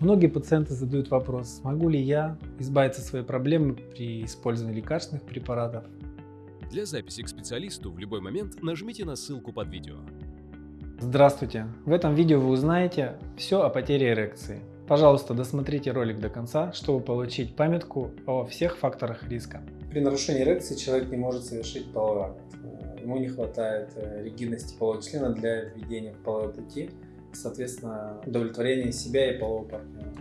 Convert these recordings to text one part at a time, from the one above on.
Многие пациенты задают вопрос, смогу ли я избавиться от своей проблемы при использовании лекарственных препаратов. Для записи к специалисту в любой момент нажмите на ссылку под видео. Здравствуйте! В этом видео вы узнаете все о потере эрекции. Пожалуйста, досмотрите ролик до конца, чтобы получить памятку о всех факторах риска. При нарушении эрекции человек не может совершить половой акт. Ему не хватает э, ригидности полового члена для введения в половой пути, соответственно, удовлетворения себя и полового партнера.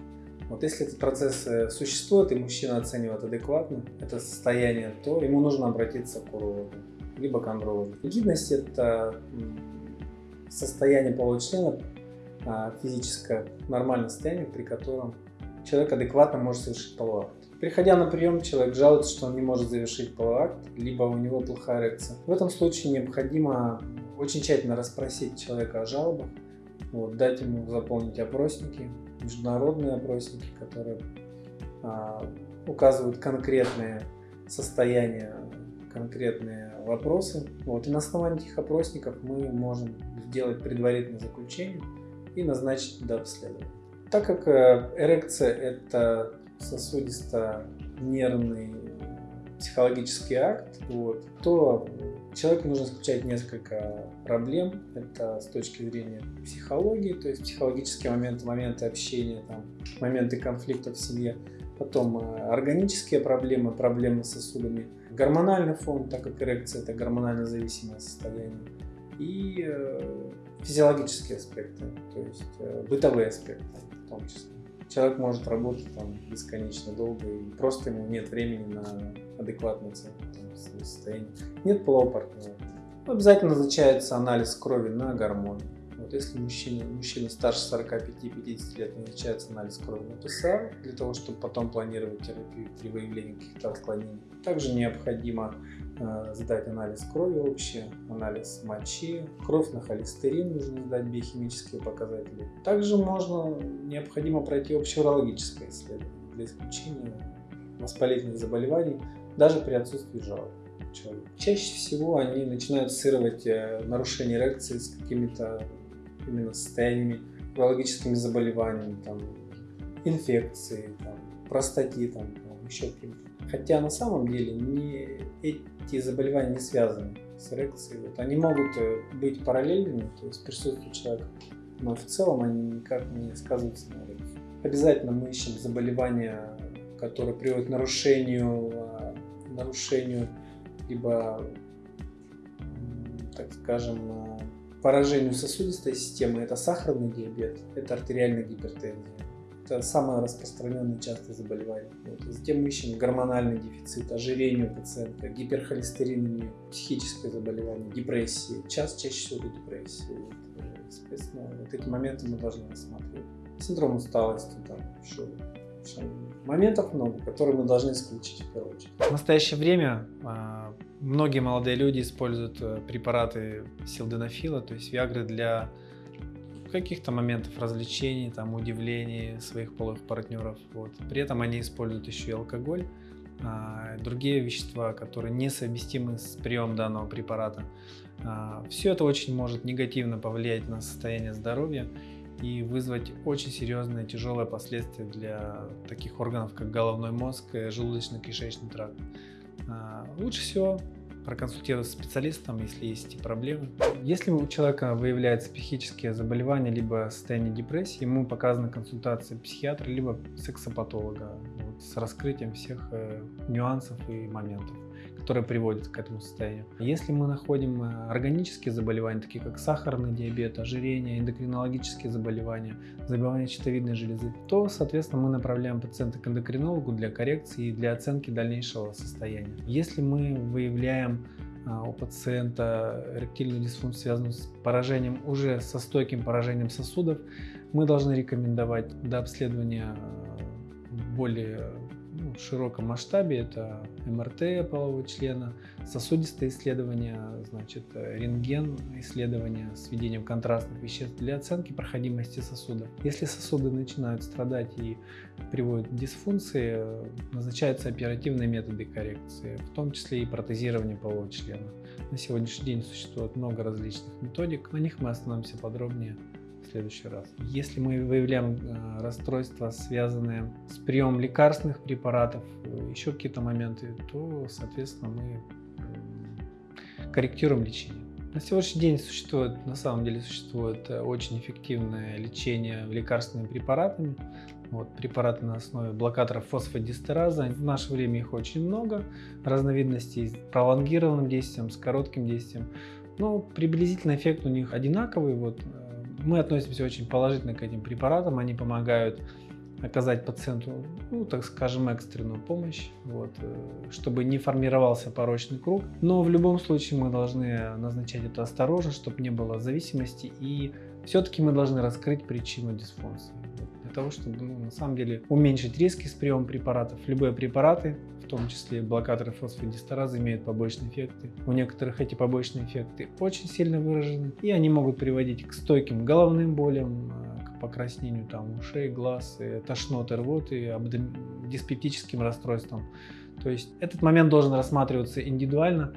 Вот если этот процесс э, существует и мужчина оценивает адекватно это состояние, то ему нужно обратиться к урологу, либо к андрологу. Ригидность – это состояние полового члена, а, физическое нормальное состояние, при котором человек адекватно может совершить половой акт. Приходя на прием, человек жалуется, что он не может завершить половой акт, либо у него плохая эрекция. В этом случае необходимо очень тщательно расспросить человека о жалобах, вот, дать ему заполнить опросники, международные опросники, которые а, указывают конкретные состояния, конкретные вопросы. Вот, и на основании этих опросников мы можем сделать предварительное заключение и назначить до обследования. Так как э, эрекция – это сосудисто-нервный психологический акт, вот, то человеку нужно исключать несколько проблем. Это с точки зрения психологии, то есть психологические моменты, моменты общения, там, моменты конфликта в семье. Потом э, органические проблемы, проблемы с сосудами. Гормональный фон, так как эрекция – это гормонально зависимое состояние. И э, физиологические аспекты, то есть э, бытовые аспекты в том числе человек может работать там бесконечно долго, и просто ему нет времени на своего состояния. Нет полового партнера. Обязательно назначается анализ крови на гормоны. Вот если мужчина, мужчина старше 45-50 лет, назначается анализ крови на ПСА, для того, чтобы потом планировать терапию при выявлении каких-то отклонений. Также необходимо э, сдать анализ крови общий, анализ мочи, кровь на холестерин нужно сдать биохимические показатели. Также можно, необходимо пройти общеурологическое исследование для исключения воспалительных заболеваний, даже при отсутствии жалоб человека. Чаще всего они начинают ассоциировать э, нарушение эрекции с какими-то именно состояниями, урологическими заболеваниями, там, инфекцией, там, простатитом, там, еще каким-то. Хотя на самом деле не, эти заболевания не связаны с эрекцией. Вот они могут э, быть параллельными, то есть присутствие человека, но в целом они никак не сказываются на эрекции. Обязательно мы ищем заболевания, которые приводят к нарушению, а, нарушению либо, так скажем, а, поражению сосудистой системы. Это сахарный диабет, это артериальная гипертензия. Это самое распространенное частое заболевание. Вот. Затем мы ищем гормональный дефицит, ожирение у пациента, гиперхолестеринемия, психическое заболевание, депрессия. Час чаще всего это депрессия. Вот. Соответственно, вот эти моменты мы должны рассматривать. Синдром усталости, там, что, что моментов много, которые мы должны исключить в первую очередь. В настоящее время а, многие молодые люди используют э, препараты силденофила, то есть виагры для каких-то моментов развлечений, там, удивлений своих половых партнеров. Вот. При этом они используют еще и алкоголь, а, другие вещества, которые несовместимы с приемом данного препарата. А, все это очень может негативно повлиять на состояние здоровья и вызвать очень серьезные тяжелые последствия для таких органов, как головной мозг, желудочно-кишечный тракт. А, лучше всего проконсультироваться с специалистом, если есть проблемы. Если у человека выявляются психические заболевания, либо состояние депрессии, ему показана консультация психиатра, либо сексопатолога вот, с раскрытием всех э, нюансов и моментов которые приводят к этому состоянию. Если мы находим э, органические заболевания, такие как сахарный диабет, ожирение, эндокринологические заболевания, заболевания щитовидной железы, то, соответственно, мы направляем пациента к эндокринологу для коррекции и для оценки дальнейшего состояния. Если мы выявляем а, у пациента эректильную дисфункцию, связанную с поражением, уже со стойким поражением сосудов, мы должны рекомендовать до обследования э, более в широком масштабе. Это МРТ полового члена, сосудистые исследования, значит, рентген исследования с введением контрастных веществ для оценки проходимости сосуда. Если сосуды начинают страдать и приводят к дисфункции, назначаются оперативные методы коррекции, в том числе и протезирование полового члена. На сегодняшний день существует много различных методик, на них мы остановимся подробнее следующий раз. Если мы выявляем э, расстройства, связанные с приемом лекарственных препаратов, э, еще какие-то моменты, то, соответственно, мы корректируем лечение. На сегодняшний день существует, на самом деле существует очень эффективное лечение лекарственными препаратами. Вот, препараты на основе блокаторов фосфодистераза. В наше время их очень много, разновидностей с пролонгированным действием, с коротким действием. Но приблизительно эффект у них одинаковый. Вот, э, мы относимся очень положительно к этим препаратам. Они помогают оказать пациенту, ну, так скажем, экстренную помощь, вот, э, чтобы не формировался порочный круг. Но в любом случае мы должны назначать это осторожно, чтобы не было зависимости. И все-таки мы должны раскрыть причину дисфункции для того, чтобы ну, на самом деле уменьшить риски с приемом препаратов. Любые препараты, том числе блокаторы фосфодистеразы, имеют побочные эффекты. У некоторых эти побочные эффекты очень сильно выражены, и они могут приводить к стойким головным болям, э, к покраснению там, ушей, глаз, тошноты, рвоты, диспептическим расстройствам. То есть этот момент должен рассматриваться индивидуально.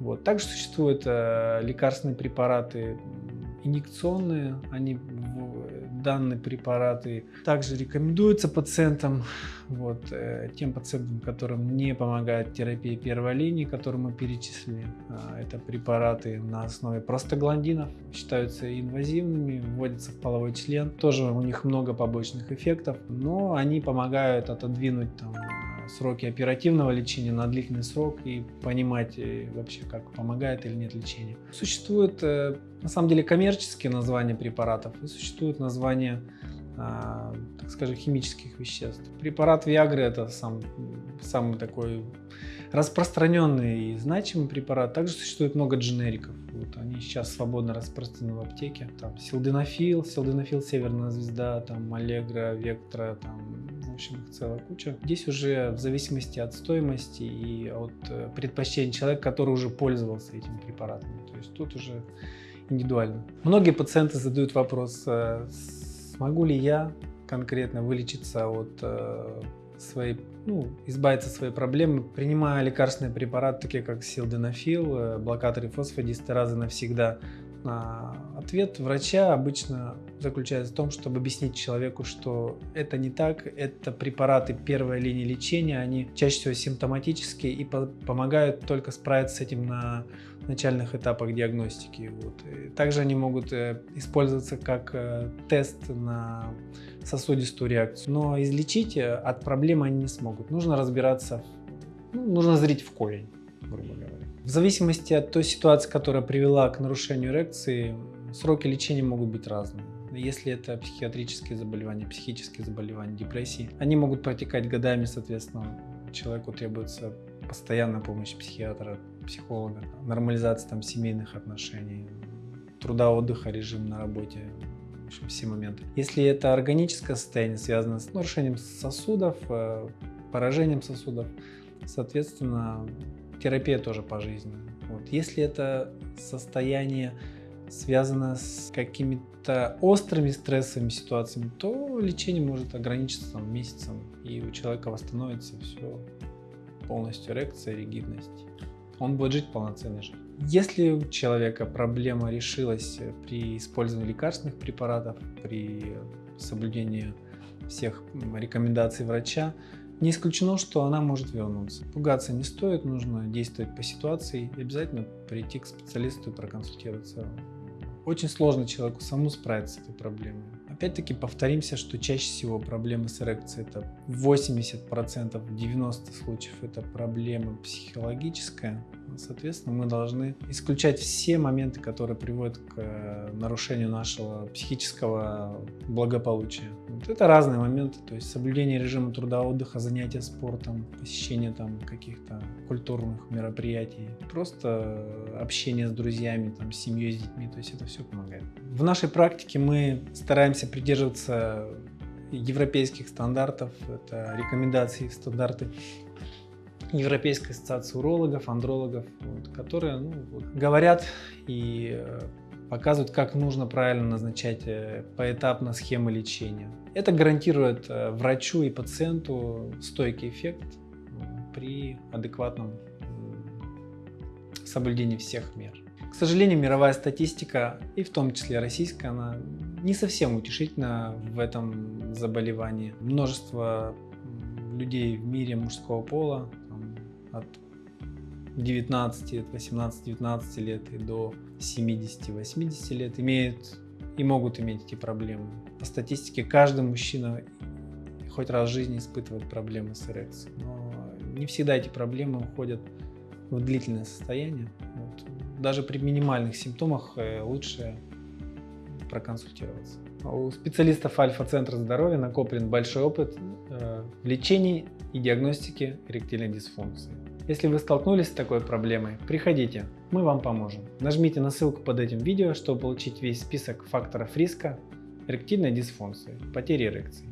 Вот. Также существуют э, лекарственные препараты инъекционные, они данные препараты также рекомендуются пациентам, вот, э, тем пациентам, которым не помогает терапия первой линии, которую мы перечислили. А, это препараты на основе простагландинов, считаются инвазивными, вводятся в половой член. Тоже у них много побочных эффектов, но они помогают отодвинуть там, сроки оперативного лечения на длительный срок и понимать э, вообще, как помогает или нет лечение. Существует, э, на самом деле, коммерческие названия препаратов и существуют названия, а, так скажем, химических веществ. Препарат Viagra это сам, самый такой распространенный и значимый препарат. Также существует много дженериков. Вот они сейчас свободно распространены в аптеке. Там силденофил, силденофил Северная звезда, там Аллегра, Вектора, там в общем, их целая куча. Здесь уже в зависимости от стоимости и от э, предпочтений человека, который уже пользовался этими препаратами. То есть тут уже индивидуально. Многие пациенты задают вопрос, э, смогу ли я конкретно вылечиться от э, своей, ну, избавиться от своей проблемы, принимая лекарственные препараты, такие как силденофил, блокаторы фосфодистеразы навсегда. Ответ врача обычно заключается в том, чтобы объяснить человеку, что это не так, это препараты первой линии лечения, они чаще всего симптоматические и по помогают только справиться с этим на начальных этапах диагностики. Вот. Также они могут э, использоваться как э, тест на сосудистую реакцию, но излечить э, от проблемы они не смогут. Нужно разбираться, ну, нужно зрить в корень, грубо говоря. В зависимости от той ситуации, которая привела к нарушению эрекции, сроки лечения могут быть разные. Если это психиатрические заболевания, психические заболевания, депрессии, они могут протекать годами, соответственно, человеку требуется постоянная помощь психиатра, психолога, нормализация там семейных отношений, труда, отдыха, режим на работе, в общем, все моменты. Если это органическое состояние, связано с нарушением сосудов, э, поражением сосудов, соответственно, терапия тоже пожизненная. Вот. Если это состояние связано с какими-то острыми стрессовыми ситуациями, то лечение может ограничиться там, месяцем, и у человека восстановится все полностью эрекция, ригидность. Он будет жить полноценной жизнью. Если у человека проблема решилась при использовании лекарственных препаратов, при соблюдении всех рекомендаций врача, не исключено, что она может вернуться. Пугаться не стоит, нужно действовать по ситуации и обязательно прийти к специалисту и проконсультироваться. Очень сложно человеку самому справиться с этой проблемой. Опять-таки повторимся, что чаще всего проблемы с эрекцией это 80%, в 90 случаев это проблема психологическая. Соответственно, мы должны исключать все моменты, которые приводят к э, нарушению нашего психического благополучия. Вот это разные моменты, то есть соблюдение режима труда, отдыха, занятия спортом, посещение там каких-то культурных мероприятий, просто общение с друзьями, там, с семьей, с детьми, то есть это все помогает. В нашей практике мы стараемся придерживаться европейских стандартов, это рекомендации, стандарты Европейской ассоциации урологов, андрологов, вот, которые ну, вот, говорят и э, показывают, как нужно правильно назначать э, поэтапно схемы лечения. Это гарантирует э, врачу и пациенту стойкий эффект при адекватном соблюдении всех мер. К сожалению, мировая статистика, и в том числе российская, она не совсем утешительна в этом заболевании. Множество людей в мире мужского пола, от 19, от 18-19 лет и до 70-80 лет имеют и могут иметь эти проблемы. По статистике, каждый мужчина хоть раз в жизни испытывает проблемы с эрекцией. Но не всегда эти проблемы уходят в длительное состояние. Вот. Даже при минимальных симптомах э, лучше проконсультироваться. У специалистов Альфа-центра здоровья накоплен большой опыт э, в лечении и диагностике эректильной дисфункции. Если вы столкнулись с такой проблемой, приходите, мы вам поможем. Нажмите на ссылку под этим видео, чтобы получить весь список факторов риска эректильной дисфункции, потери эрекции.